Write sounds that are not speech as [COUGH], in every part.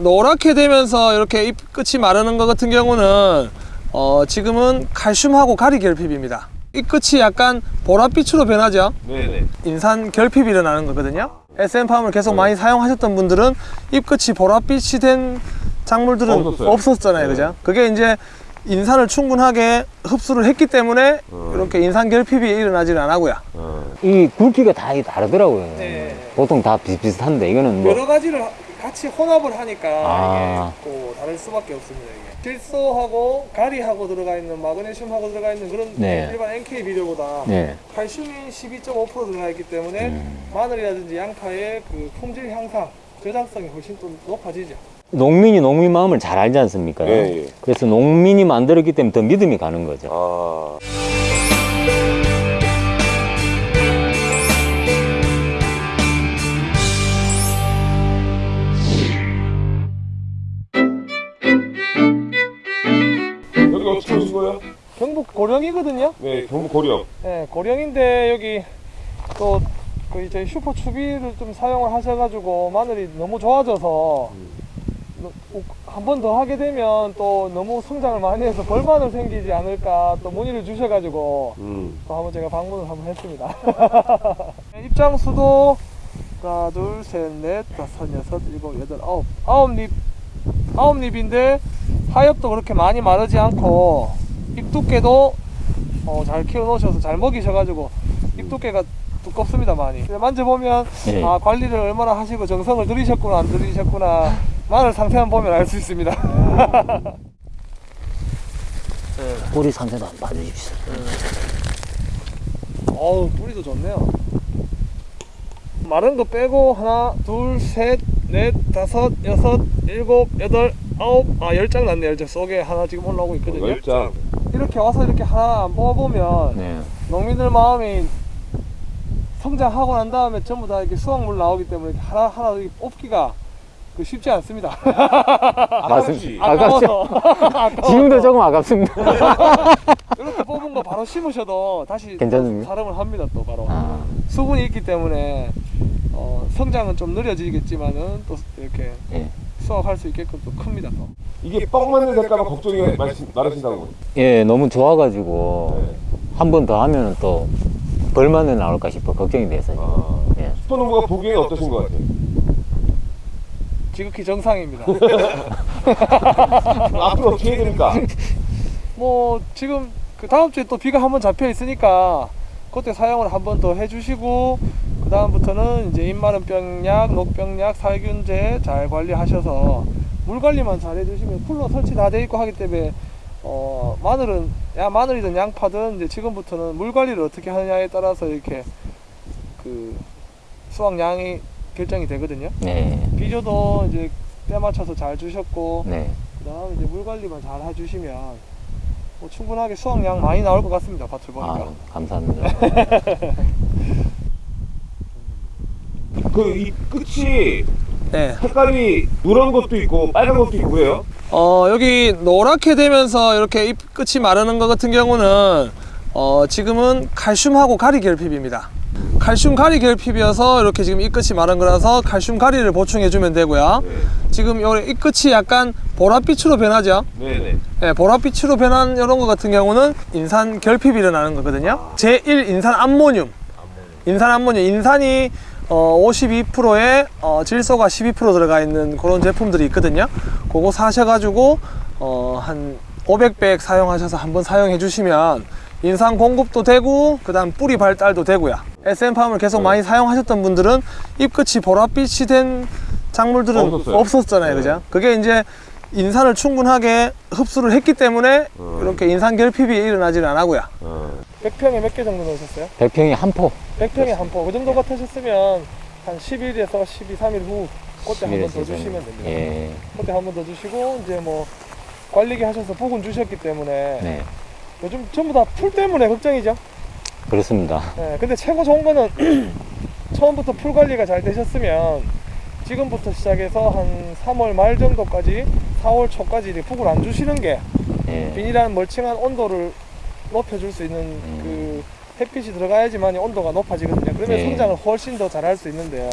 노랗게 되면서 이렇게 잎 끝이 마르는 것 같은 경우는 어, 지금은 칼슘하고 가리 결핍입니다. 잎 끝이 약간 보랏빛으로 변하죠. 네네. 인산 결핍이 일어나는 거거든요. SM팜을 계속 많이 사용하셨던 분들은 잎 끝이 보랏빛이 된 작물들은 없었어요. 없었잖아요. 네. 그죠? 그게 이제 인산을 충분하게 흡수를 했기 때문에 어. 이렇게 인산 결핍이 일어나지는 안 하고요. 어. 이 굵기가 다 다르더라고요. 네. 보통 다 비슷비슷한데 이거는 뭐 여러 가지를 같이 혼합을 하니까 아. 이게 또 다를 수밖에 없습니다. 이게. 질소하고 가리하고 들어가 있는 마그네슘하고 들어가 있는 그런 네. 일반 NK 비료보다 네. 칼슘이 12.5% 들어가 있기 때문에 음. 마늘이라든지 양파의 그 품질 향상, 저장성이 훨씬 또 높아지죠. 농민이 농민 마음을 잘 알지 않습니까? 예, 예. 그래서 농민이 만들었기 때문에 더 믿음이 가는 거죠. 아. 거예요? 경북 고령이거든요. 네, 경북 고령. 네, 고령인데 여기 또 거의 저희 슈퍼 추비를 좀 사용을 하셔가지고 마늘이 너무 좋아져서 한 번 더 하게 되면 또 너무 성장을 많이 해서 벌마늘 생기지 않을까 또 문의를 주셔가지고 음. 또 한번 제가 방문을 한번 했습니다. [LAUGHS] 입장 수도 하나, 둘, 셋, 넷, 다섯, 여섯, 일곱, 여덟, 아홉, 아홉 잎, 아홉 잎인데 하엽도 그렇게 많이 마르지 않고 잎 두께도 어, 잘 키워 놓으셔서 잘 먹이셔가지고 잎 두께가 두껍습니다 많이. 만져보면 예. 아 관리를 얼마나 하시고 정성을 들이셨구나 안 들이셨구나 마늘 상태만 보면 알 수 있습니다. [LAUGHS] 꼬리 상태도 한번 봐주십시오. 어우 뿌리도 좋네요 마른 거 빼고 하나 둘셋넷 다섯 여섯 일곱 여덟 아홉 아열 장 났네 열장 속에 하나 지금 올라오고 있거든요 열장. 이렇게 와서 이렇게 하나 안 뽑아보면 네. 농민들 마음이 성장하고 난 다음에 전부 다 이렇게 수확물 나오기 때문에 이렇게 하나 하나 이렇게 뽑기가 그 쉽지 않습니다 [LAUGHS] 맞습니다. 아깝죠? 지금도 조금 아깝습니다. [LAUGHS] 이렇게 뽑은 거 바로 심으셔도 다시 괜찮습니까? 사람을 합니다 또 바로 아, 수분이 있기 때문에 어, 성장은 좀 느려지겠지만은 또 이렇게 예. 수확할 수 있게끔 또 큽니다 또. 이게 뻥 맞는 될까봐 걱정이 많으신- 많으신다는. 예, 너무 좋아가지고 네. 한번 더 하면은 또 벌만은 나올까 싶어 걱정이 돼서. 아. 예. 슈퍼농부가 보기에는 어떠신 것 같아요? 지극히 정상입니다. [LAUGHS] 앞으로 어떻게 해야 됩니까? 뭐 지금 그 다음 주에 또 비가 한번 잡혀 있으니까 그때 사용을 한번 더 해주시고 그 다음부터는 이제 잎마른병약, 녹병약, 살균제 잘 관리하셔서 물 관리만 잘 해주시면 쿨러 설치 다 돼 있고 하기 때문에 어 마늘은 야 마늘이든 양파든 이제 지금부터는 물 관리를 어떻게 하느냐에 따라서 이렇게 그 수확량이 결정이 되거든요. 네. 비료도 이제 때 맞춰서 잘 주셨고 네. 그다음 이제 물 관리만 잘 해주시면 뭐 충분하게 수확량 많이 나올 것 같습니다. 밭을 보니까. 아, 감사합니다. [LAUGHS] 그 이 끝이 네. 색깔이 누런 것도 있고 빨간 것도 있고 그래요? 어 여기 노랗게 되면서 이렇게 잎 끝이 마르는 것 같은 경우는 어 지금은 칼슘하고 가리 결핍입니다. 칼슘 가리 결핍이어서 이렇게 지금 잎 끝이 마른 거라서 칼슘 가리를 보충해 주면 되고요. 지금 요잎 끝이 약간 보랏빛으로 변하죠. 네네. 네, 보랏빛으로 변한 이런 것 같은 경우는 인산 결핍이 일어나는 거거든요. 제1 인산 암모늄. 인산 암모늄. 인산이 어, 52%에 어, 질소가 12% 들어가 있는 그런 제품들이 있거든요. 그거 사셔가지고 어, 한 500백 사용하셔서 한번 사용해 주시면 인산 공급도 되고 그 다음 뿌리 발달도 되고요. SM팜을 계속 많이 사용하셨던 분들은 잎 끝이 보랏빛이 된 작물들은 없었어요. 없었잖아요. 네. 그죠? 그게 이제 인산을 충분하게 흡수를 했기 때문에 음. 이렇게 인산 결핍이 일어나지는 안 하고요. 어. 100평에 몇 개 정도 넣으셨어요? 백평이 한 포. 100평에 한 포. 그 정도 같으셨으면 한 10일에서 12, 3일 후 그때 한번더 11에서 주시면 됩니다. 예. 그때 한번 더 주시고 이제 뭐 관리기 하셔서 북은 주셨기 때문에 네. 요즘 전부 다 풀 때문에 걱정이죠. 그렇습니다. 네, 근데 최고 좋은 거는 [CLEARS THROAT] 처음부터 풀 관리가 잘 되셨으면 지금부터 시작해서 한 3월 말 정도까지 4월 초까지 이제 북을 안 주시는 게 예. 비닐한 멀칭한 온도를 높여줄 수 있는 음. 그 햇빛이 들어가야지만 온도가 높아지거든요. 그러면 네. 성장을 훨씬 더 잘할 수 있는데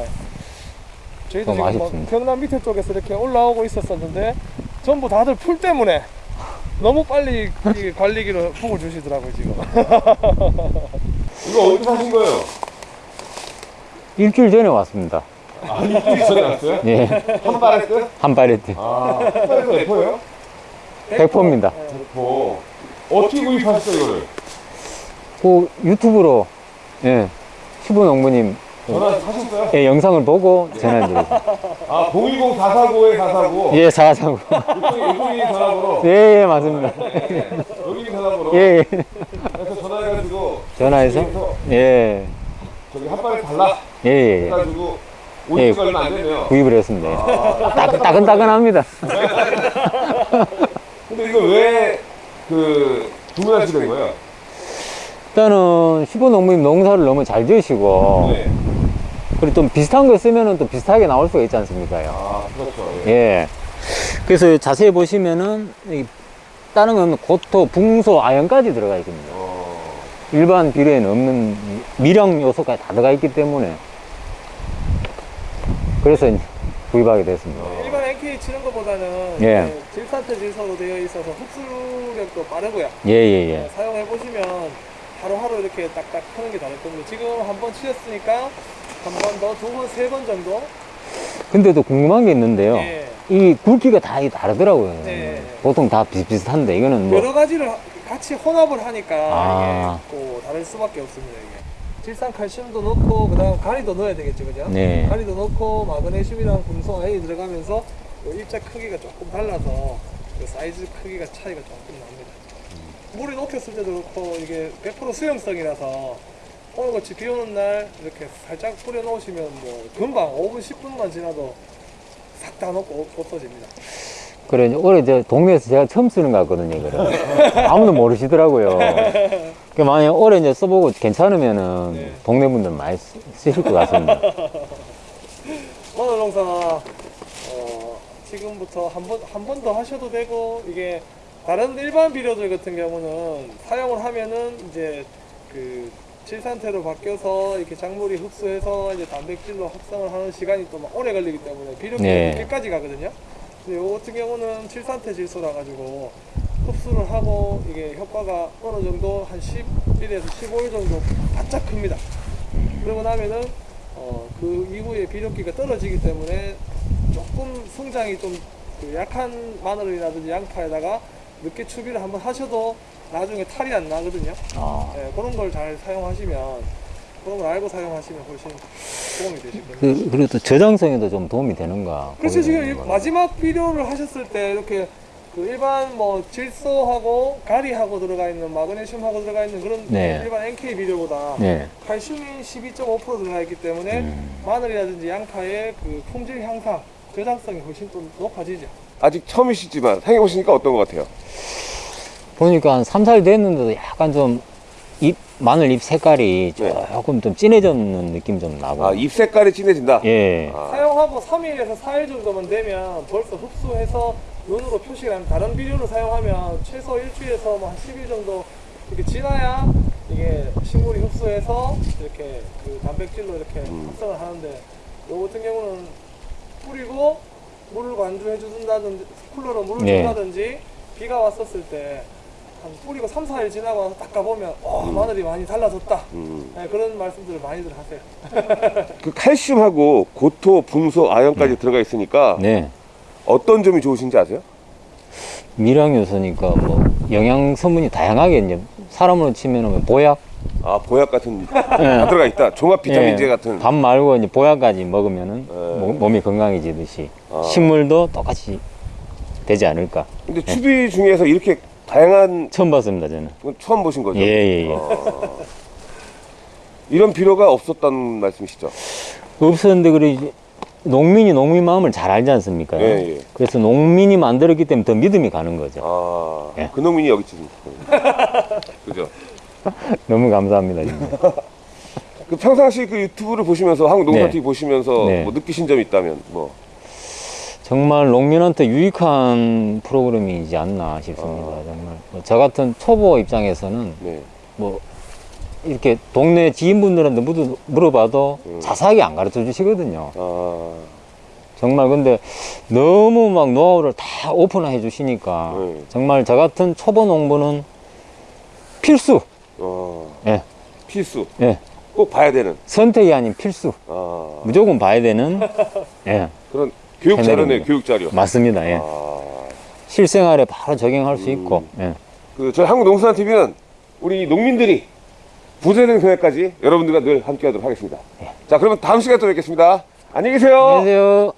저희도 좀 지금 막 아쉽습니다. 경남 밑에 쪽에서 이렇게 올라오고 있었었는데 전부 다들 풀 때문에 너무 빨리 이 관리기로 폭을 주시더라고요 지금. [LAUGHS] 이거 어디서 사신 거예요? 일주일 전에 왔습니다. 아, 일주일 전에 왔어요? 예, 한 끝? 한 발에트. 아, 한 발에서 F예요? 100%입니다. F. 어떻게 구입하셨어요, 이거를? 그 유튜브로, 예, 시부 농부님 전화 사셨어요? 예, 영상을 보고 전화드렸습니다. [LAUGHS] 아, 010 449에 449. 예, 사사고. 이쪽이, 이쪽이 전화번호. 예, 예, 맞습니다. 여기 전화번호. 예, 예. 그래서 전화해가지고. 전화해서, 예, 저기 한 발에 달라. 예, 예. 해가지고. 예. 50가 얼마 안 되네요. 구입을 했습니다. 따끈, 따끈따끈합니다. [LAUGHS] 근데 이거 왜, 그, 주문하시게 된 거예요? 일단은 시부 농부님 농사를 너무 잘 지으시고, 네. 그리고 좀 비슷한 거 쓰면은 또 비슷하게 나올 수가 있지 않습니까? 아, 그렇죠. 예. 예. 그래서 자세히 보시면은, 이 다른 건 고토, 붕소, 아연까지 들어가 있거든요. 어, 일반 비료에는 없는 미량 요소까지 다 들어가 있기 때문에. 그래서 이제 구입하게 됐습니다. 일 반 NK 치는 것보다는 예. 질산태 질소로 되어 있어서 흡수력도 빠르고요. 예, 예, 예. 사용해 보시면 하루하루 이렇게 딱딱 하는 게 다를 겁니다. 지금 한 번 치셨으니까 한 번 더, 두 번, 세 번 정도. 근데도 궁금한 게 있는데요. 예. 이 굵기가 다 다르더라고요. 네. 보통 다 비슷비슷한데, 이거는 뭐. 여러 가지를 같이 혼합을 하니까 아. 이게 또 다를 수밖에 없습니다. 이게. 질산 칼슘도 넣고 그다음 가리도 넣어야 되겠죠, 그죠? 네. 가리도 넣고 마그네슘이랑 금속 아연이 들어가면서 요 일자 크기가 조금 달라서 그 사이즈 크기가 차이가 조금 납니다. 물에 녹였을 때도 그렇고 이게 100% 수용성이라서 오늘같이 비 오는 날 이렇게 살짝 뿌려 놓으시면 뭐 금방 5분 10분만 지나도 싹 다 녹고 없- 없어집니다. 그래, 올해 저 동네에서 제가 처음 쓰는 것 같거든요, 이거를. [LAUGHS] 아무도 모르시더라고요. [LAUGHS] 그 만약 올해 이제 써보고 괜찮으면은 네. 동네 분들 많이 쓰- 쓰실 것 같습니다. [LAUGHS] 마늘 농사 어, 지금부터 한 번 한 번 더 하셔도 되고 이게 다른 일반 비료들 같은 경우는 사용을 하면은 이제 그 칠산태로 바뀌어서 이렇게 작물이 흡수해서 이제 단백질로 합성을 하는 시간이 또막 오래 걸리기 때문에 비료가 네. 끝까지 가거든요. 근데 요 같은 경우는 칠산태 질소라 가지고 흡수를 하고 이게 효과가 어느 정도 한 11에서 15일 정도 바짝 큽니다. 그러고 나면은 어, 그 이후에 비료기가 떨어지기 때문에 조금 성장이 좀 그 약한 마늘이라든지 양파에다가 늦게 추비를 한번 하셔도 나중에 탈이 안 나거든요. 아, 예, 그런 걸 잘 사용하시면 그런 걸 알고 사용하시면 훨씬 도움이 되실 겁니다. 그, 그리고 또 저장성에도 좀 도움이 되는가. 그렇죠. 지금. 마지막 비료를 하셨을 때 이렇게 그 일반 뭐 질소하고 가리하고 들어가 있는 마그네슘하고 들어가 있는 그런 네. 일반 NK 비료보다 네. 칼슘이 12.5% 들어가 있기 때문에 음. 마늘이라든지 양파의 그 품질 향상, 저장성이 훨씬 또 높아지죠. 아직 처음이시지만 사용해보시니까 어떤 것 같아요? 보니까 한 3, 4일 됐는데도 약간 좀 잎, 마늘 잎 색깔이 네. 조금 좀 진해졌는 느낌 좀 나고. 아, 잎 색깔이 진해진다? 예. 아, 사용하고 3일에서 4일 정도만 되면 벌써 흡수해서 눈으로 하는 다른 비료를 사용하면 최소 일주일에서 뭐 한 10일 정도 이렇게 지나야 이게 식물이 흡수해서 이렇게 그 단백질로 이렇게 음. 합성을 하는데 요 같은 경우는 뿌리고 물을 관주해 준다든지 쿨러로 물을 네. 준다든지 비가 왔었을 때 한 뿌리고 3, 4일 지나고 와서 딱 가보면 어 마늘이 많이 달라졌다 음. 네, 그런 말씀들을 많이들 하세요 [LAUGHS] 그 칼슘하고 고토, 붕소, 아연까지 들어가 있으니까 네. 어떤 점이 좋으신지 아세요? 미량 요소니까 뭐 영양 성분이 다양하게 이제 사람으로 치면은 뭐 보약, 아, 보약 같은 다 예. 들어가 있다. 종합 비타민제 예, 같은. 밥 말고 이제 보약까지 먹으면은 예. 몸- 몸이 건강해지듯이 아. 식물도 똑같이 되지 않을까. 근데 추비 중에서 이렇게 다양한 처음 봤습니다 저는. 건 처음 보신 거죠? 예, 예, 예. 어. 이런 필요가 없었다는 말씀이시죠? 없었는데 그래 농민이 농민 마음을 잘 알지 않습니까? 예, 예. 그래서 농민이 만들었기 때문에 더 믿음이 가는 거죠. 아, 예. 그 놈이 여기 있습니다. [LAUGHS] 그죠? [LAUGHS] 너무 감사합니다. 진짜. [LAUGHS] 그 평상시 그 유튜브를 보시면서 한국 농사 네. TV 보시면서 네. 뭐 느끼신 점이 있다면 뭐 정말 농민한테 유익한 프로그램이지 않나 싶습니다. 정말 뭐저 같은 초보 입장에서는 네. 뭐 이렇게 동네 지인분들한테 물어봐도 음. 자세하게 안 가르쳐 주시거든요. 아, 정말 근데 너무 막 노하우를 다 오픈해 주시니까 네. 정말 저 같은 초보 농부는 필수. 예. 필수. 예. 꼭 봐야 되는. 선택이 아닌 필수. 아... 무조건 봐야 되는. [LAUGHS] 예. 그런 교육 자료네, 교육 자료. 맞습니다. 예. 아... 실생활에 바로 적용할 음... 수 있고. 예. 그 저희 한국농수산TV는 우리 농민들이 부재는 그날까지 여러분들과 늘 함께하도록 하겠습니다. 예. 자, 그러면 다음 시간에 또 뵙겠습니다. 안녕히 계세요. 안녕히 계세요.